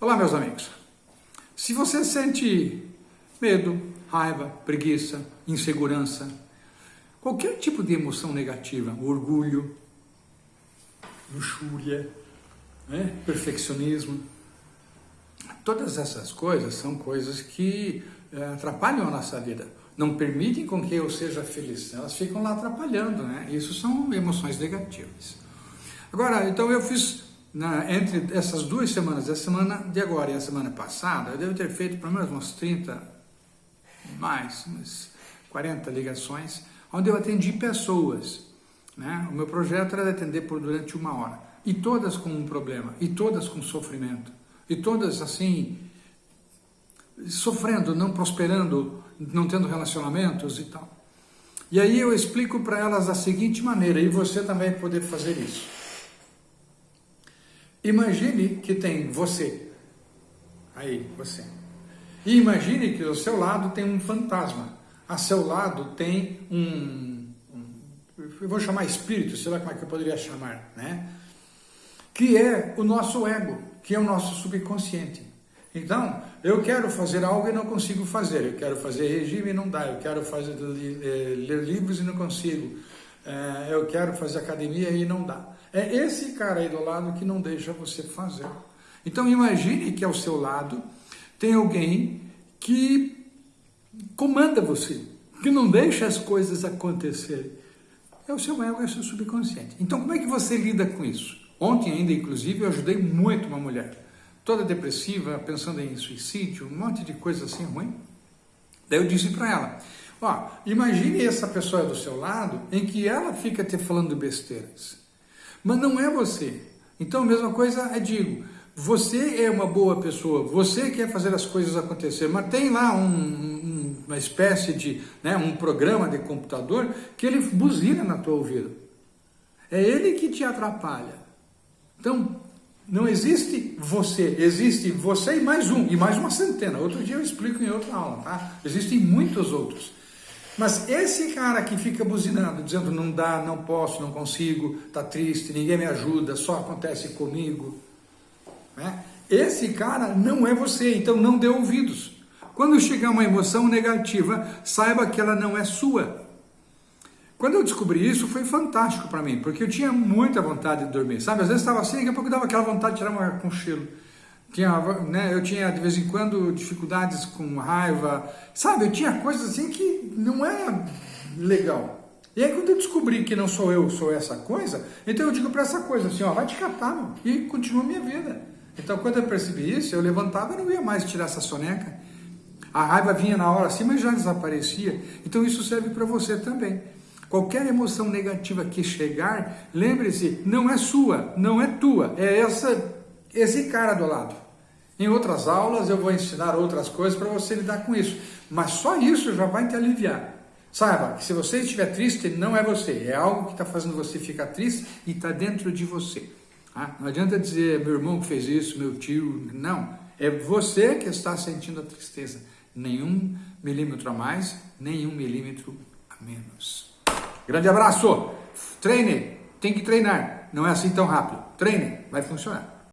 Olá, meus amigos. Se você sente medo, raiva, preguiça, insegurança, qualquer tipo de emoção negativa, orgulho, luxúria, né? perfeccionismo, todas essas coisas são coisas que é, atrapalham a nossa vida, não permitem com que eu seja feliz, elas ficam lá atrapalhando, né? Isso são emoções negativas. Agora, então eu fiz na, entre essas duas semanas, a semana de agora e a semana passada, eu devo ter feito pelo menos umas 30, mais, umas 40 ligações, onde eu atendi pessoas. Né? O meu projeto era de atender por durante uma hora. E todas com um problema, e todas com sofrimento, e todas assim, sofrendo, não prosperando, não tendo relacionamentos e tal. E aí eu explico para elas da seguinte maneira, e você também poder fazer isso. Imagine que tem você, aí, você. E imagine que ao seu lado tem um fantasma, a seu lado tem um, um eu vou chamar espírito, sei lá como é que eu poderia chamar, né? Que é o nosso ego, que é o nosso subconsciente. Então, eu quero fazer algo e não consigo fazer, eu quero fazer regime e não dá, eu quero fazer, eh, ler livros e não consigo, eh, eu quero fazer academia e não dá. É esse cara aí do lado que não deixa você fazer. Então imagine que ao seu lado tem alguém que comanda você, que não deixa as coisas acontecerem. É o seu ego, é o seu subconsciente. Então como é que você lida com isso? Ontem ainda, inclusive, eu ajudei muito uma mulher, toda depressiva, pensando em suicídio, um monte de coisa assim ruim. Daí eu disse para ela, ó, imagine essa pessoa do seu lado em que ela fica te falando besteiras mas não é você. Então a mesma coisa é digo, você é uma boa pessoa, você quer fazer as coisas acontecer, mas tem lá um, um, uma espécie de, né, um programa de computador que ele buzina na tua ouvido. É ele que te atrapalha. Então, não existe você, existe você e mais um, e mais uma centena. Outro dia eu explico em outra aula, tá? Existem muitos outros. Mas esse cara que fica buzinando, dizendo não dá, não posso, não consigo, tá triste, ninguém me ajuda, só acontece comigo, né? esse cara não é você, então não dê ouvidos. Quando chegar uma emoção negativa, saiba que ela não é sua. Quando eu descobri isso, foi fantástico para mim, porque eu tinha muita vontade de dormir, sabe? Às vezes estava assim, daqui a pouco dava aquela vontade de tirar uma cochilo. Tinha, né, eu tinha de vez em quando dificuldades com raiva, sabe? Eu tinha coisas assim que não é legal. E aí quando eu descobri que não sou eu, sou essa coisa, então eu digo para essa coisa assim, ó, vai te catar, meu, e continua minha vida. Então quando eu percebi isso, eu levantava e não ia mais tirar essa soneca. A raiva vinha na hora assim, mas já desaparecia. Então isso serve para você também. Qualquer emoção negativa que chegar, lembre-se, não é sua, não é tua, é essa esse cara do lado. Em outras aulas eu vou ensinar outras coisas para você lidar com isso, mas só isso já vai te aliviar. Saiba que se você estiver triste, não é você, é algo que está fazendo você ficar triste e está dentro de você. Tá? Não adianta dizer meu irmão que fez isso, meu tio, não. É você que está sentindo a tristeza. Nenhum milímetro a mais, nenhum milímetro a menos. Grande abraço! Treine, tem que treinar. Não é assim tão rápido. Treine, vai funcionar.